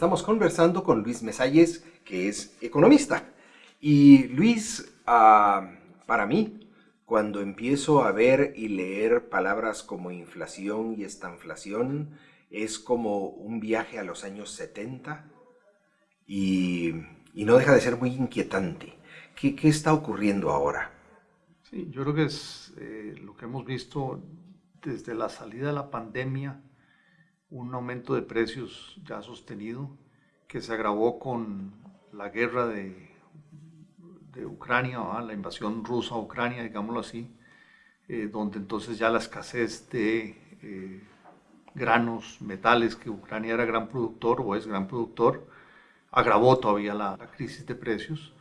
Estamos conversando con Luis Mesalles, que es economista. Y Luis, ah, para mí, cuando empiezo a ver y leer palabras como inflación y estanflación, es como un viaje a los años 70 y, no deja de ser muy inquietante. ¿Qué, está ocurriendo ahora? Sí, yo creo que es eh, lo que hemos visto desde la salida de la pandemia, un aumento de precios ya sostenido, que se agravó con la guerra de, de Ucrania, la invasión rusa a Ucrania, digámoslo así, eh, donde entonces ya la escasez de eh, granos, metales, que Ucrania era gran productor o es gran productor, agravó todavía la, crisis de precios.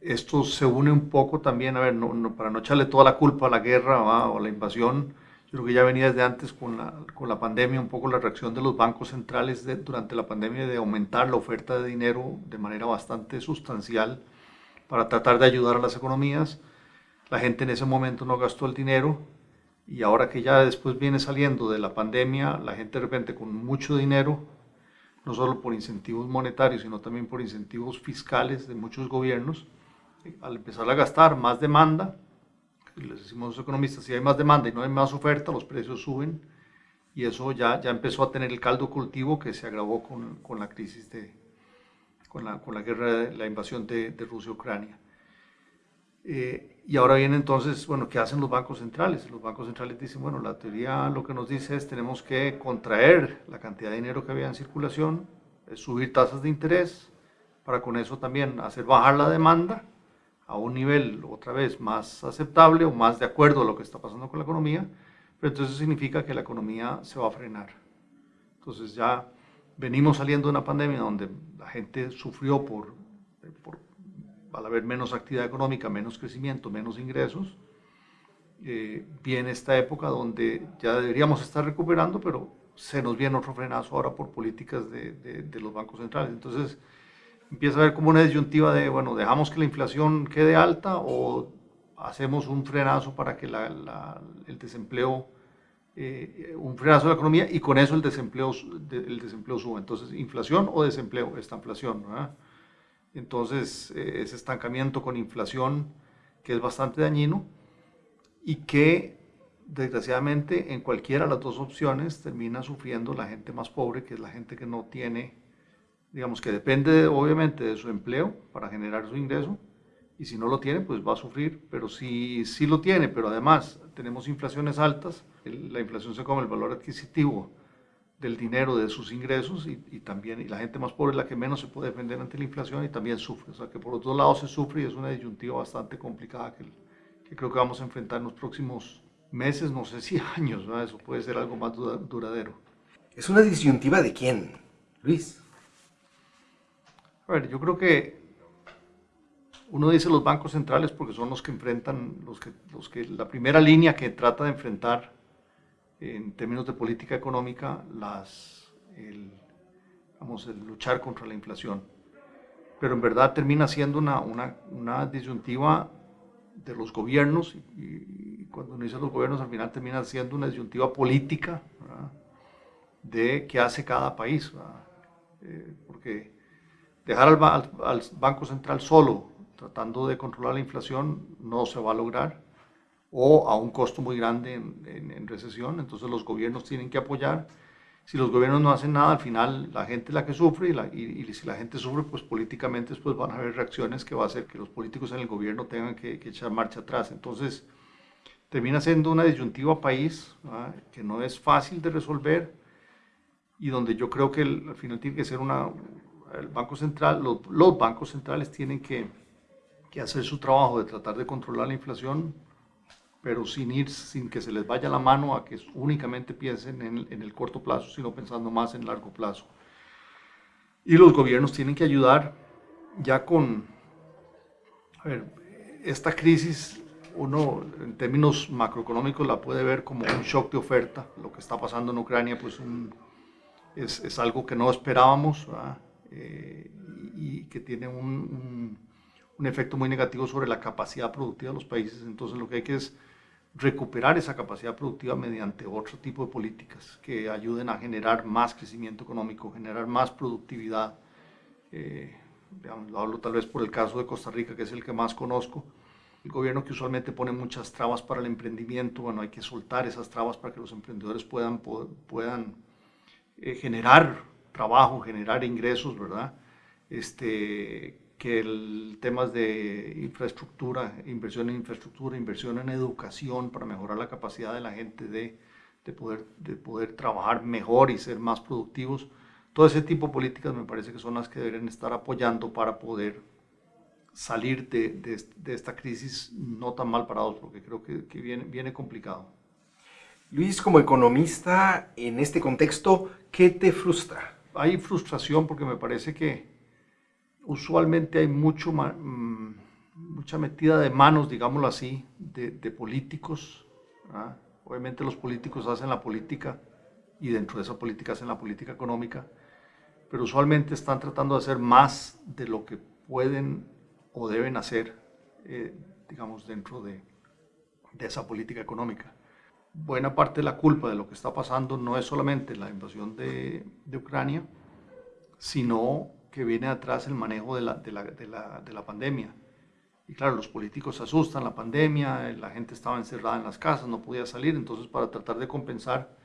Esto se une un poco también, a ver, para no echarle toda la culpa a la guerra o a la invasión, yo creo que ya venía desde antes con la, con la pandemia, un poco la reacción de los bancos centrales durante la pandemia de aumentar la oferta de dinero de manera bastante sustancial para tratar de ayudar a las economías. La gente en ese momento no gastó el dinero y ahora que ya después viene saliendo de la pandemia, la gente de repente con mucho dinero, no solo por incentivos monetarios, sino también por incentivos fiscales de muchos gobiernos, al empezar a gastar más demanda, les decimos los economistas, si hay más demanda y no hay más oferta, los precios suben y eso ya, ya empezó a tener el caldo cultivo que se agravó con, con la crisis de, con la, con la guerra, la invasión de, de Rusia-Ucrania. Eh, y ahora viene entonces, bueno, ¿qué hacen los bancos centrales? Los bancos centrales dicen, bueno, la teoría lo que nos dice es tenemos que contraer la cantidad de dinero que había en circulación, subir tasas de interés, para con eso también hacer bajar la demanda a un nivel otra vez más aceptable o más de acuerdo a lo que está pasando con la economía, pero entonces significa que la economía se va a frenar. Entonces ya venimos saliendo de una pandemia donde la gente sufrió por, por al haber menos actividad económica, menos crecimiento, menos ingresos, eh, viene esta época donde ya deberíamos estar recuperando, pero se nos viene otro frenazo ahora por políticas de, de, de los bancos centrales. Entonces, empieza a haber como una disyuntiva de, bueno, dejamos que la inflación quede alta o hacemos un frenazo para que el desempleo, eh, un frenazo de la economía y con eso el desempleo, el desempleo suba. Entonces, inflación o desempleo, esta inflación, ¿verdad? Entonces, eh, ese estancamiento con inflación que es bastante dañino y que desgraciadamente en cualquiera de las dos opciones termina sufriendo la gente más pobre, que es la gente que no tiene digamos que depende obviamente de su empleo para generar su ingreso y si no lo tiene pues va a sufrir, pero si sí lo tiene, pero además tenemos inflaciones altas, la inflación se come el valor adquisitivo del dinero de sus ingresos y, también y la gente más pobre es la que menos se puede defender ante la inflación y también sufre, o sea que por los dos lados se sufre y es una disyuntiva bastante complicada que, que creo que vamos a enfrentar en los próximos meses, no sé si años, eso puede ser algo más duradero. ¿Es una disyuntiva de quién, Luis? A ver, yo creo que uno dice los bancos centrales porque son los que enfrentan, los que, los que, la primera línea que trata de enfrentar en términos de política económica las, el, vamos, el luchar contra la inflación. Pero en verdad termina siendo una, una, una disyuntiva de los gobiernos y, cuando uno dice los gobiernos al final termina siendo una disyuntiva política de qué hace cada país. Eh, porque Dejar al, Banco Central solo tratando de controlar la inflación no se va a lograr o a un costo muy grande en, recesión, entonces los gobiernos tienen que apoyar. Si los gobiernos no hacen nada, al final la gente es la que sufre y, si la gente sufre, pues políticamente después van a haber reacciones que va a hacer que los políticos en el gobierno tengan que, echar marcha atrás. Entonces termina siendo una disyuntiva país que no es fácil de resolver y donde yo creo que al final tiene que ser una, el Banco Central, los, bancos centrales tienen que, hacer su trabajo de tratar de controlar la inflación, pero sin ir, sin que se les vaya la mano a que únicamente piensen en, el corto plazo, sino pensando más en largo plazo. Y los gobiernos tienen que ayudar ya con, a ver, esta crisis uno en términos macroeconómicos la puede ver como un shock de oferta. Lo que está pasando en Ucrania pues es, es, algo que no esperábamos. Eh, y que tiene un, un, efecto muy negativo sobre la capacidad productiva de los países. Entonces lo que hay que es recuperar esa capacidad productiva mediante otro tipo de políticas que ayuden a generar más crecimiento económico, generar más productividad. Eh, lo hablo tal vez por el caso de Costa Rica, que es el que más conozco. El gobierno que usualmente pone muchas trabas para el emprendimiento, bueno, hay que soltar esas trabas para que los emprendedores puedan, puedan eh, generar trabajo, generar ingresos, ¿verdad? Este, que el temas de infraestructura, inversión en infraestructura, inversión en educación para mejorar la capacidad de la gente de, de, poder, de poder trabajar mejor y ser más productivos. Todo ese tipo de políticas me parece que son las que deberían estar apoyando para poder salir de, de, de esta crisis no tan mal parados, porque creo que, que viene, viene complicado. Luis, como economista, en este contexto, ¿qué te frustra? Hay frustración porque me parece que usualmente hay mucho, mm, mucha metida de manos, digámoslo así, de, políticos. Obviamente los políticos hacen la política y dentro de esa política hacen la política económica, pero usualmente están tratando de hacer más de lo que pueden o deben hacer, eh, digamos, dentro de, de esa política económica. Buena parte de la culpa de lo que está pasando no es solamente la invasión de, de Ucrania, sino que viene atrás el manejo de la, de la, de la, de la pandemia. Y claro, los políticos se asustan, la pandemia, la gente estaba encerrada en las casas, no podía salir, entonces para tratar de compensar,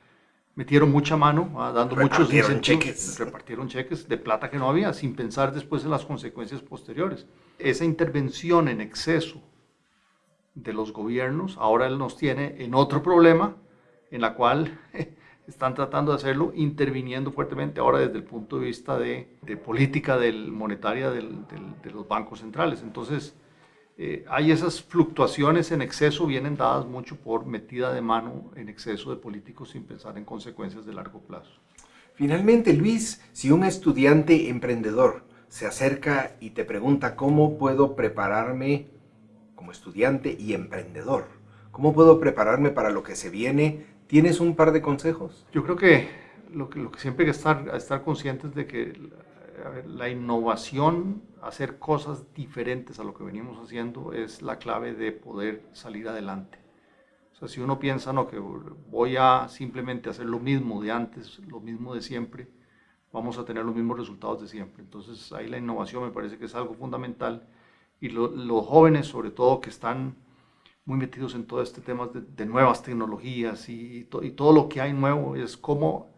metieron mucha mano, dando muchos cheques. repartieron cheques de plata que no había, sin pensar después en las consecuencias posteriores. Esa intervención en exceso de los gobiernos, ahora él nos tiene en otro problema, en la cual están tratando de hacerlo interviniendo fuertemente ahora desde el punto de vista de, política del, monetaria de los bancos centrales. Entonces, eh, hay esas fluctuaciones en exceso, vienen dadas mucho por metida de mano en exceso de políticos sin pensar en consecuencias de largo plazo. Finalmente, Luis, si un estudiante emprendedor se acerca y te pregunta cómo puedo prepararme como estudiante y emprendedor, cómo puedo prepararme para lo que se viene ¿Tienes un par de consejos? Yo creo que lo que, lo que siempre hay que estar, estar conscientes de que la innovación, hacer cosas diferentes a lo que venimos haciendo, es la clave de poder salir adelante. O sea, si uno piensa, no, que voy a simplemente hacer lo mismo de antes, lo mismo de siempre, vamos a tener los mismos resultados de siempre. Entonces ahí la innovación me parece que es algo fundamental y los jóvenes sobre todo que están muy metidos en todo este tema de, nuevas tecnologías y, todo lo que hay nuevo, es, cómo,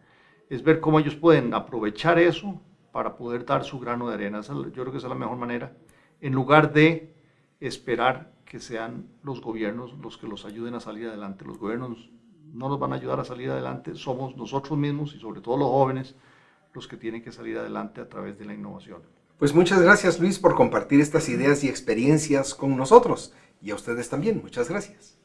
es ver cómo ellos pueden aprovechar eso para poder dar su grano de arena. yo creo que esa es la mejor manera, en lugar de esperar que sean los gobiernos los que los ayuden a salir adelante. Los gobiernos no nos van a ayudar a salir adelante, somos nosotros mismos y sobre todo los jóvenes los que tienen que salir adelante a través de la innovación. Pues muchas gracias Luis por compartir estas ideas y experiencias con nosotros. Y a ustedes también, muchas gracias.